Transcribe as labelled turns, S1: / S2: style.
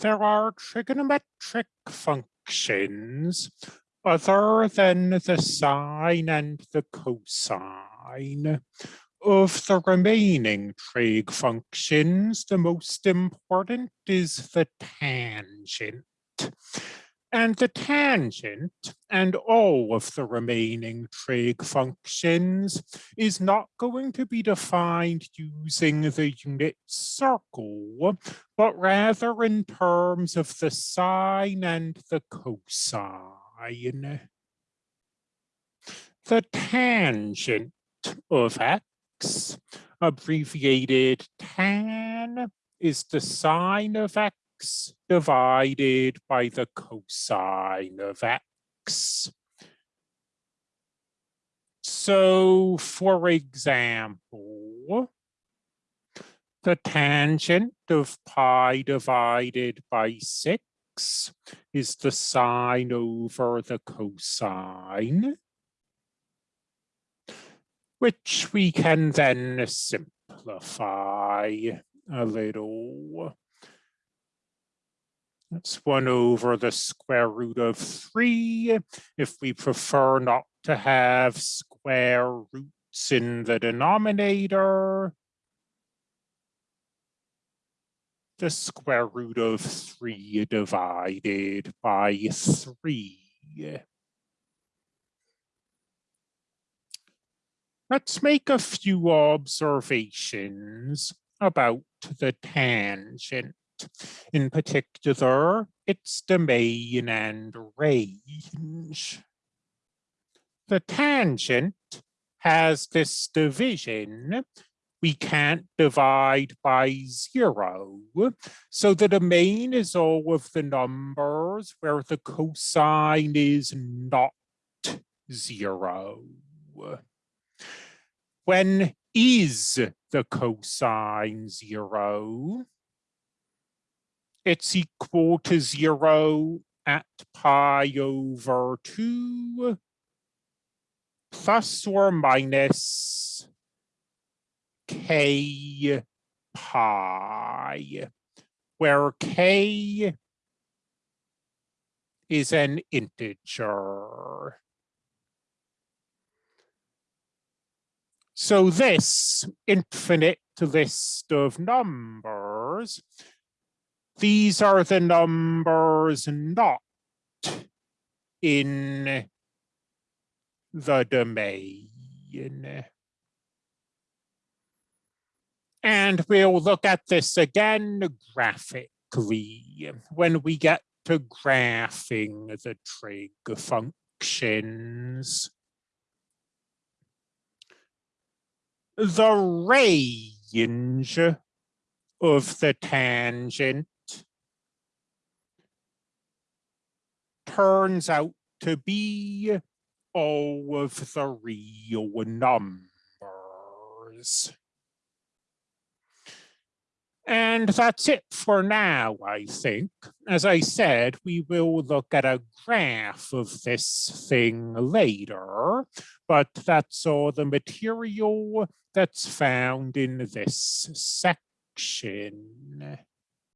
S1: there are trigonometric functions other than the sine and the cosine. Of the remaining trig functions, the most important is the tangent. And the tangent and all of the remaining trig functions is not going to be defined using the unit circle, but rather in terms of the sine and the cosine. The tangent of x, abbreviated tan, is the sine of x divided by the cosine of x. So, for example, the tangent of pi divided by 6 is the sine over the cosine, which we can then simplify a little. That's one over the square root of three. If we prefer not to have square roots in the denominator, the square root of three divided by three. Let's make a few observations about the tangent. In particular, its domain and range. The tangent has this division. We can't divide by zero. So the domain is all of the numbers where the cosine is not zero. When is the cosine zero? It's equal to zero at pi over two plus or minus k pi, where k is an integer. So this infinite list of numbers these are the numbers not in the domain. And we'll look at this again graphically when we get to graphing the trig functions. The range of the tangent turns out to be all of the real numbers. And that's it for now, I think. As I said, we will look at a graph of this thing later, but that's all the material that's found in this section.